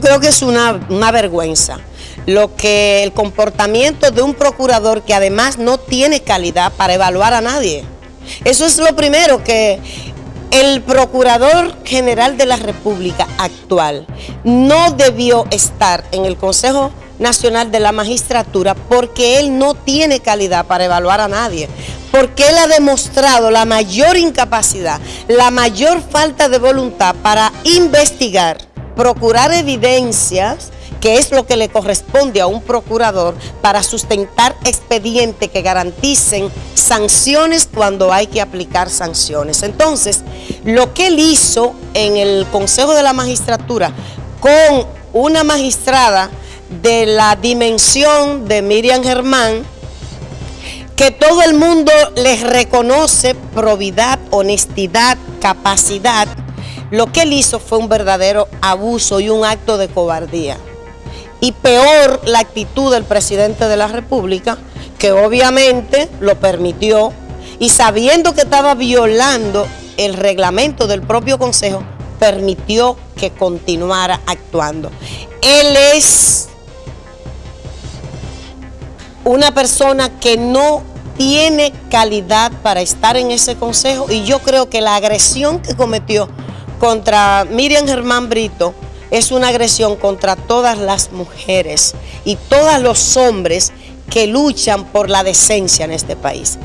creo que es una, una vergüenza lo que el comportamiento de un procurador que además no tiene calidad para evaluar a nadie. Eso es lo primero que el Procurador General de la República actual no debió estar en el Consejo Nacional de la Magistratura porque él no tiene calidad para evaluar a nadie, porque él ha demostrado la mayor incapacidad, la mayor falta de voluntad para investigar, procurar evidencias, que es lo que le corresponde a un procurador para sustentar expedientes que garanticen sanciones cuando hay que aplicar sanciones. Entonces, lo que él hizo en el Consejo de la Magistratura con una magistrada de la dimensión de Miriam Germán, que todo el mundo les reconoce probidad, honestidad, capacidad, lo que él hizo fue un verdadero abuso y un acto de cobardía y peor la actitud del presidente de la República, que obviamente lo permitió y sabiendo que estaba violando el reglamento del propio Consejo, permitió que continuara actuando. Él es una persona que no tiene calidad para estar en ese consejo y yo creo que la agresión que cometió contra Miriam Germán Brito es una agresión contra todas las mujeres y todos los hombres que luchan por la decencia en este país.